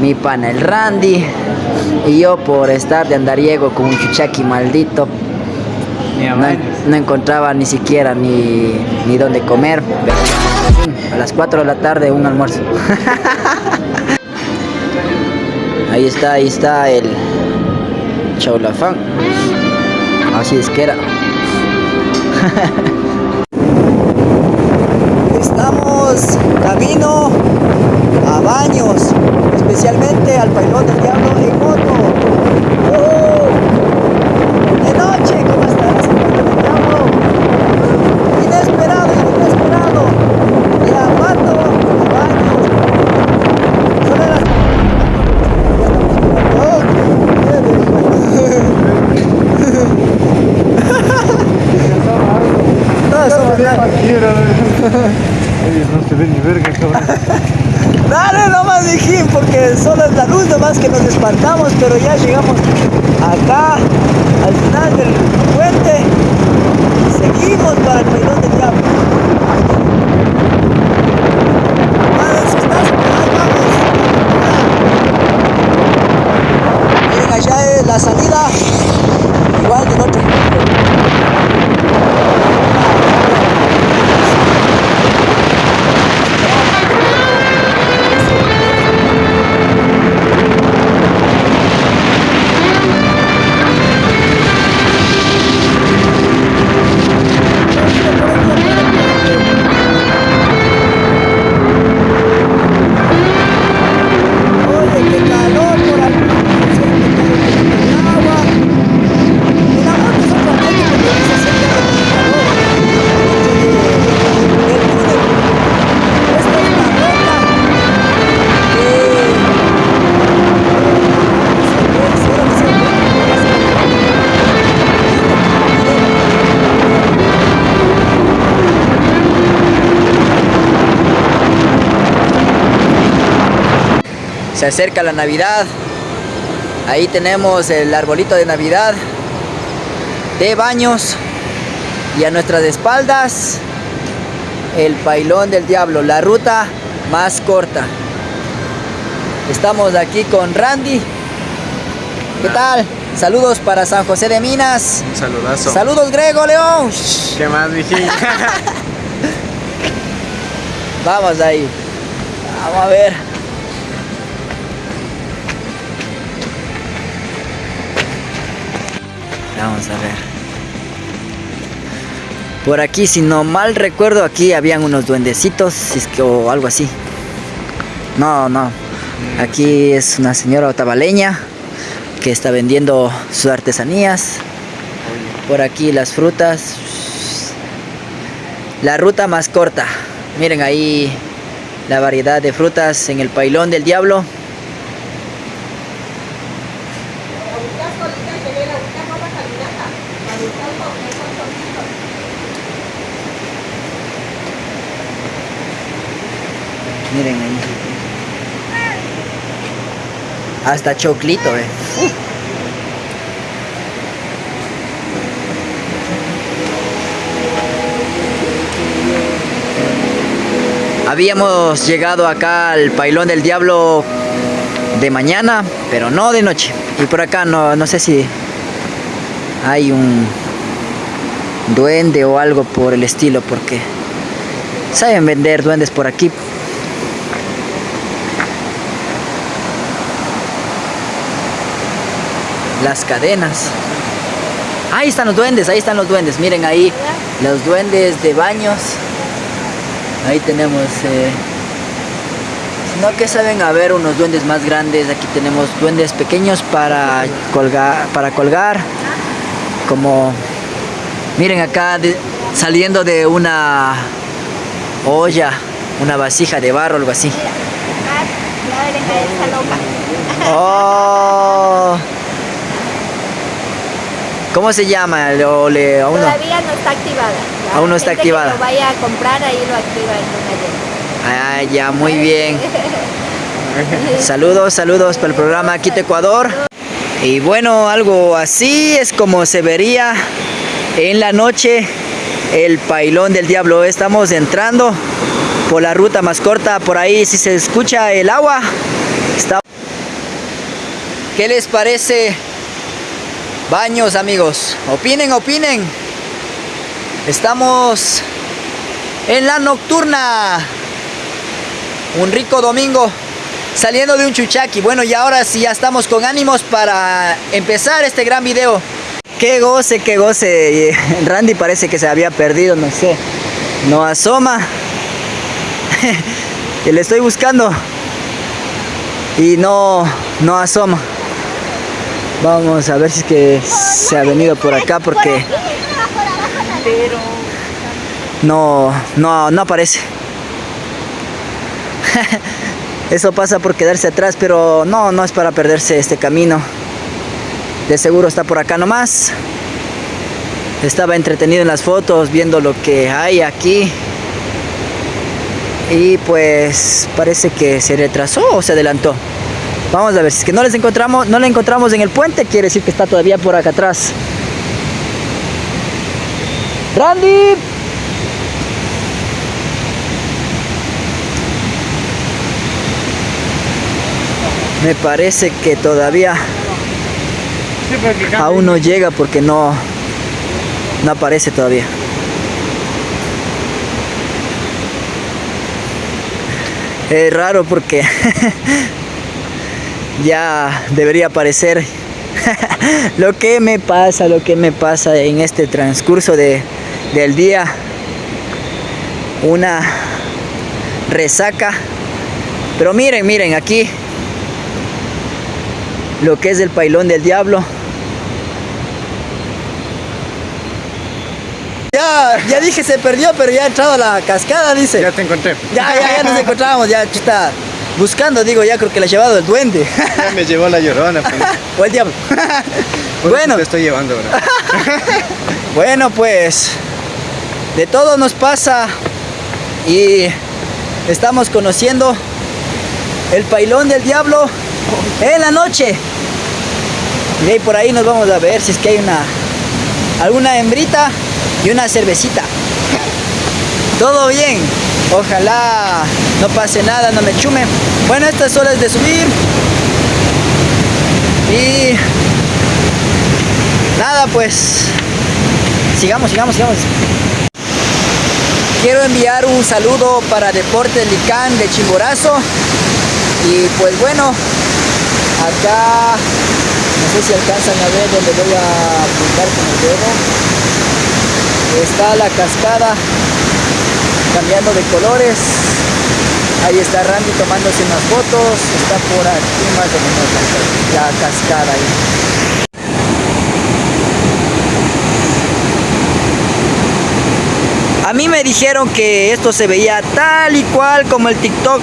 mi pana el Randy y yo por estar de andariego con un chuchaqui maldito no, no, encontraba ni siquiera ni, ni dónde comer. A las 4 de la tarde un almuerzo. ahí está, ahí está el chaulafán. Así es que era. Estamos camino a baños, especialmente al pailón del diablo en moto. ¡Uh! De noche, ¿cómo estás? Inesperado, inesperado. Baños. Son las... No, no se ve ni verga, cabrón. Dale nomás, mijín, porque solo es la luz nomás que nos espantamos, pero ya llegamos acá, al final del puente, seguimos para el pailón del diablo. Se acerca la Navidad. Ahí tenemos el arbolito de Navidad de baños. Y a nuestras espaldas el pailón del diablo, la ruta más corta. Estamos aquí con Randy. ¿Qué tal? Saludos para San José de Minas. Un saludazo. Saludos Grego León. ¿Qué más, mijín? Vamos ahí. Vamos a ver. Vamos a ver. Por aquí, si no mal recuerdo, aquí habían unos duendecitos o algo así. No, no. Aquí es una señora otavaleña que está vendiendo sus artesanías. Por aquí las frutas. La ruta más corta. Miren ahí la variedad de frutas en el pailón del diablo. Miren ahí. Hasta choclito, eh. Habíamos llegado acá al Pailón del Diablo de mañana, pero no de noche. Y por acá no, no sé si hay un duende o algo por el estilo, porque saben vender duendes por aquí. Las cadenas. Ahí están los duendes, ahí están los duendes. Miren ahí los duendes de baños. Ahí tenemos, eh, si no que saben a ver unos duendes más grandes, aquí tenemos duendes pequeños para colgar, para colgar, como, miren acá de- saliendo de una olla, una vasija de barro, algo así. Loca. Oh. ¿Cómo se llama? O le- aún. Todavía no está activada. La Aún no está activada. Que lo vaya a comprar, ahí lo activa Ah, ya, muy bien. Saludos, saludos para el programa Quito Ecuador. Y bueno, algo así es como se vería en la noche el pailón del diablo. Estamos entrando por la ruta más corta. Por ahí si se escucha el agua. Está... ¿Qué les parece? Baños, amigos. Opinen, opinen. Estamos en la nocturna. Un rico domingo saliendo de un chuchaqui. Bueno, y ahora sí ya estamos con ánimos para empezar este gran video. Qué goce, qué goce. Randy parece que se había perdido, no sé. No asoma. que le estoy buscando. Y no, no asoma. Vamos a ver si es que se ha venido por acá porque no, no, no aparece. Eso pasa por quedarse atrás, pero no, no es para perderse este camino. De seguro está por acá nomás. Estaba entretenido en las fotos, viendo lo que hay aquí. Y pues parece que se retrasó o se adelantó. Vamos a ver, si es que no les encontramos, no le encontramos en el puente, quiere decir que está todavía por acá atrás. Randy. Me parece que todavía aún no llega porque no, no aparece todavía. Es raro porque ya debería aparecer lo que me pasa, lo que me pasa en este transcurso de, del día. Una resaca. Pero miren, miren, aquí lo que es el pailón del diablo. Ya, ya dije se perdió, pero ya ha entrado a la cascada, dice. Ya te encontré. Ya, ya, ya nos encontramos, ya está buscando, digo, ya creo que le ha llevado el duende. Ya me llevó la llorona. Pues. o el diablo. bueno. Te estoy llevando ahora. bueno, pues, de todo nos pasa y estamos conociendo el pailón del diablo en la noche. Y ahí por ahí nos vamos a ver si es que hay una alguna hembrita y una cervecita. Todo bien. Ojalá no pase nada, no me chume. Bueno, estas horas de subir. Y nada, pues sigamos, sigamos, sigamos. Quiero enviar un saludo para Deportes Licán de Chimborazo. Y pues bueno, acá no sé si alcanzan a ver donde voy a apuntar con el dedo está la cascada cambiando de colores ahí está Randy tomándose unas fotos está por aquí más o menos la cascada ahí A mí me dijeron que esto se veía tal y cual como el TikTok.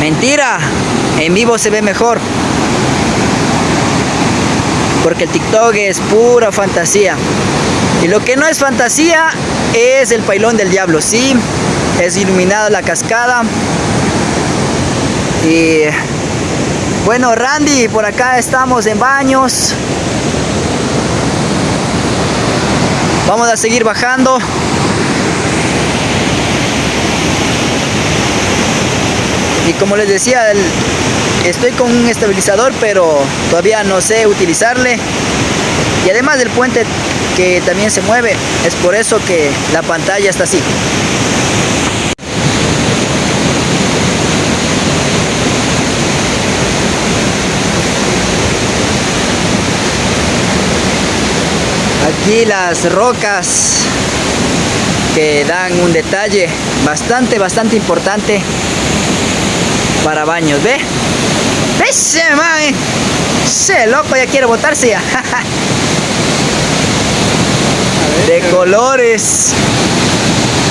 Mentira. En vivo se ve mejor. Porque el TikTok es pura fantasía. Y lo que no es fantasía es el pailón del diablo. Sí, es iluminada la cascada. Y bueno, Randy, por acá estamos en baños. Vamos a seguir bajando. Y como les decía, Estoy con un estabilizador, pero todavía no sé utilizarle. Y además del puente que también se mueve, es por eso que la pantalla está así. Aquí las rocas que dan un detalle bastante, bastante importante para baños, ¿ve? Ese man, ese loco ya quiere botarse ya. de colores.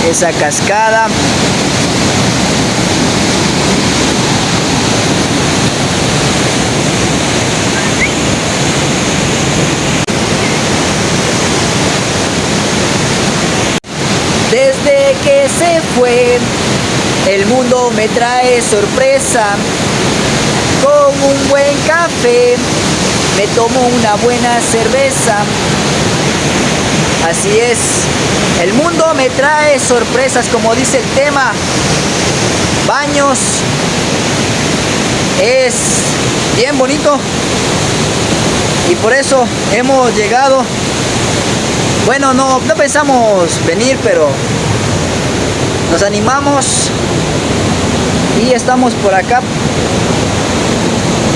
Esa cascada. Desde que se fue, el mundo me trae sorpresa con un buen café, me tomo una buena cerveza. Así es, el mundo me trae sorpresas como dice el tema. Baños es bien bonito y por eso hemos llegado bueno no, no pensamos venir pero nos animamos y estamos por acá.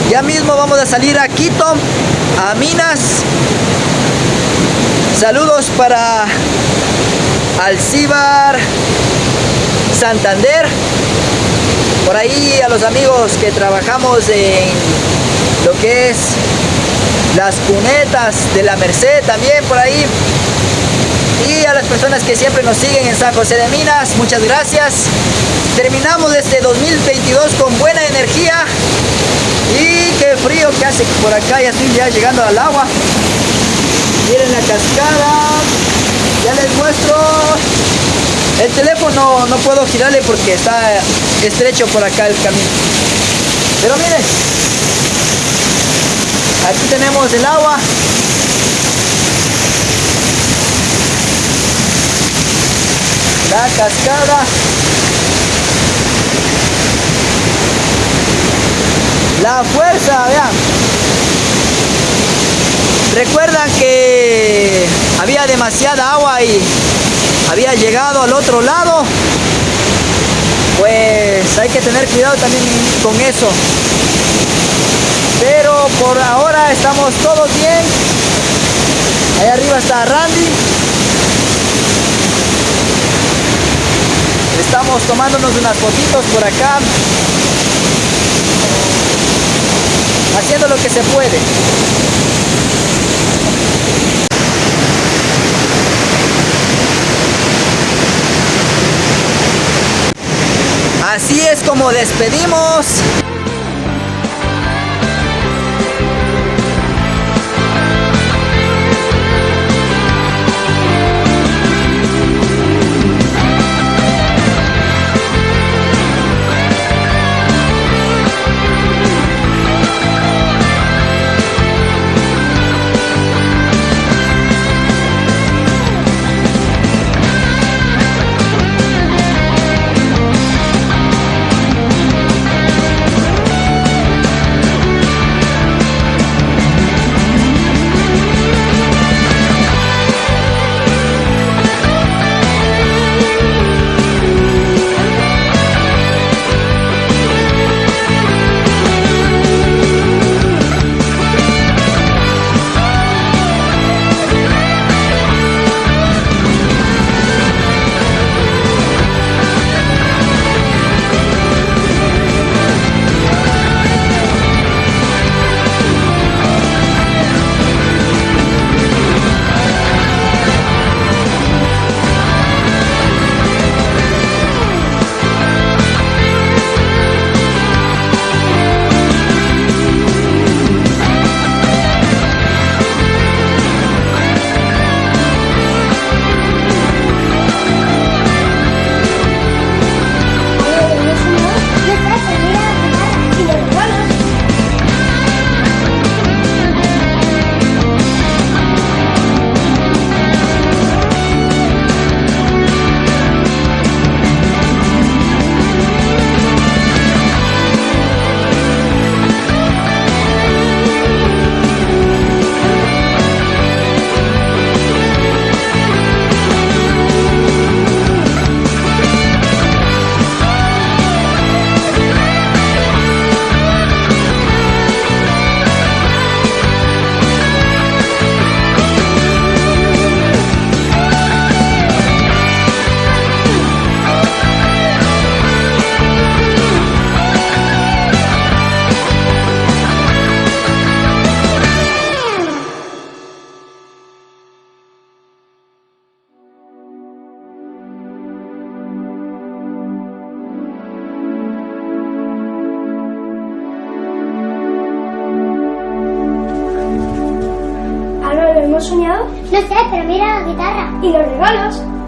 Ya mismo vamos a salir a Quito a Minas. Saludos para Alcibar Santander. Por ahí a los amigos que trabajamos en lo que es las cunetas de la Merced también por ahí y a las personas que siempre nos siguen en San José de Minas, muchas gracias. Terminamos este 2022 con buena energía y qué frío que hace por acá, ya estoy ya llegando al agua. Miren la cascada, ya les muestro. El teléfono no puedo girarle porque está estrecho por acá el camino. Pero miren, aquí tenemos el agua. La cascada. La fuerza, vean. Recuerdan que había demasiada agua y había llegado al otro lado. Pues hay que tener cuidado también con eso. Pero por ahora estamos todos bien. Ahí arriba está Randy. Estamos tomándonos unas fotitos por acá. Haciendo lo que se puede. Así es como despedimos regalos